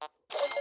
you